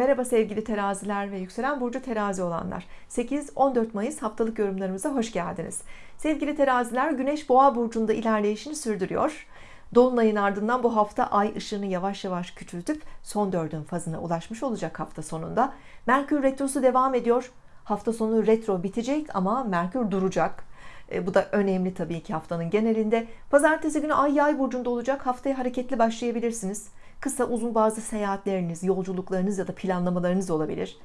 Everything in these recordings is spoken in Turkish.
Merhaba sevgili teraziler ve yükselen burcu terazi olanlar. 8-14 Mayıs haftalık yorumlarımıza hoş geldiniz. Sevgili teraziler Güneş Boğa burcunda ilerleyişini sürdürüyor. Dolunayın ardından bu hafta ay ışığını yavaş yavaş küçültüp son dördün fazına ulaşmış olacak hafta sonunda. Merkür retrosu devam ediyor. Hafta sonu retro bitecek ama Merkür duracak. E, bu da önemli tabii ki haftanın genelinde. Pazartesi günü ay yay burcunda olacak. Haftaya hareketli başlayabilirsiniz. Kısa uzun bazı seyahatleriniz, yolculuklarınız ya da planlamalarınız olabilir.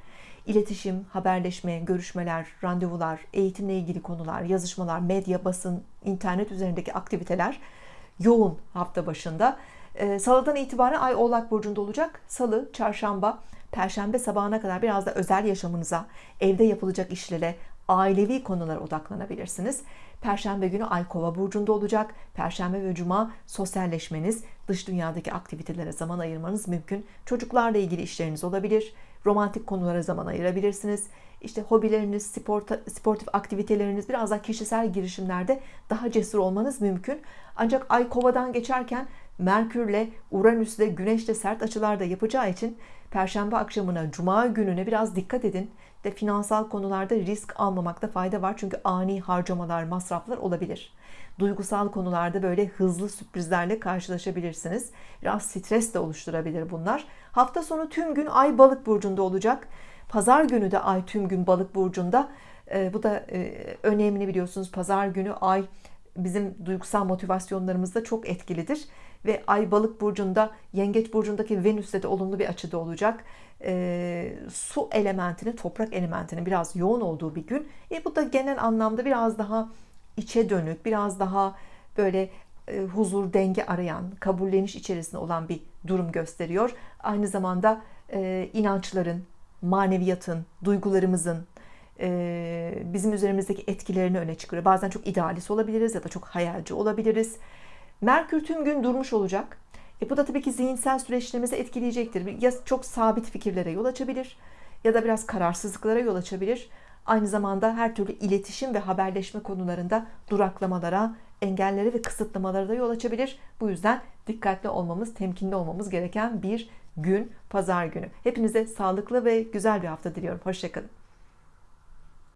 İletişim, haberleşme, görüşmeler, randevular, eğitimle ilgili konular, yazışmalar, medya, basın, internet üzerindeki aktiviteler yoğun hafta başında. Ee, Salıdan itibaren Ay Oğlak Burcu'nda olacak. Salı, çarşamba, perşembe sabahına kadar biraz da özel yaşamınıza, evde yapılacak işlere, ailevi konulara odaklanabilirsiniz. Perşembe günü Ay Kova burcunda olacak. Perşembe ve Cuma sosyalleşmeniz, dış dünyadaki aktivitelere zaman ayırmanız mümkün. Çocuklarla ilgili işleriniz olabilir. Romantik konulara zaman ayırabilirsiniz. İşte hobileriniz, sporta, sportif aktiviteleriniz, biraz daha kişisel girişimlerde daha cesur olmanız mümkün. Ancak Ay Kova'dan geçerken Merkürle, Uranüs'le, Güneş'le sert açılar da yapacağı için Perşembe akşamına, Cuma gününe biraz dikkat edin. De finansal konularda risk almamakta fayda var. Çünkü ani harcamalar, masraflar olabilir. Duygusal konularda böyle hızlı sürprizlerle karşılaşabilirsiniz. Biraz stres de oluşturabilir bunlar. Hafta sonu tüm gün Ay Balık burcunda olacak. Pazar günü de Ay tüm gün Balık burcunda. E, bu da e, önemli biliyorsunuz. Pazar günü Ay bizim duygusal motivasyonlarımızda çok etkilidir ve Ay Balık burcunda Yengeç burcundaki Venüs'te de olumlu bir açıda olacak. E, su elementinin, toprak elementinin biraz yoğun olduğu bir gün. E, bu da genel anlamda biraz daha içe dönük, biraz daha böyle e, huzur, denge arayan, kabulleniş içerisinde olan bir durum gösteriyor. Aynı zamanda e, inançların, maneviyatın, duygularımızın, e, bizim üzerimizdeki etkilerini öne çıkarıyor. Bazen çok idealist olabiliriz ya da çok hayalci olabiliriz. Merkür tüm gün durmuş olacak. E bu da tabii ki zihinsel süreçlerimizi etkileyecektir. Ya çok sabit fikirlere yol açabilir ya da biraz kararsızlıklara yol açabilir. Aynı zamanda her türlü iletişim ve haberleşme konularında duraklamalara, engellere ve kısıtlamalara da yol açabilir. Bu yüzden dikkatli olmamız, temkinli olmamız gereken bir gün, pazar günü. Hepinize sağlıklı ve güzel bir hafta diliyorum. Hoşçakalın.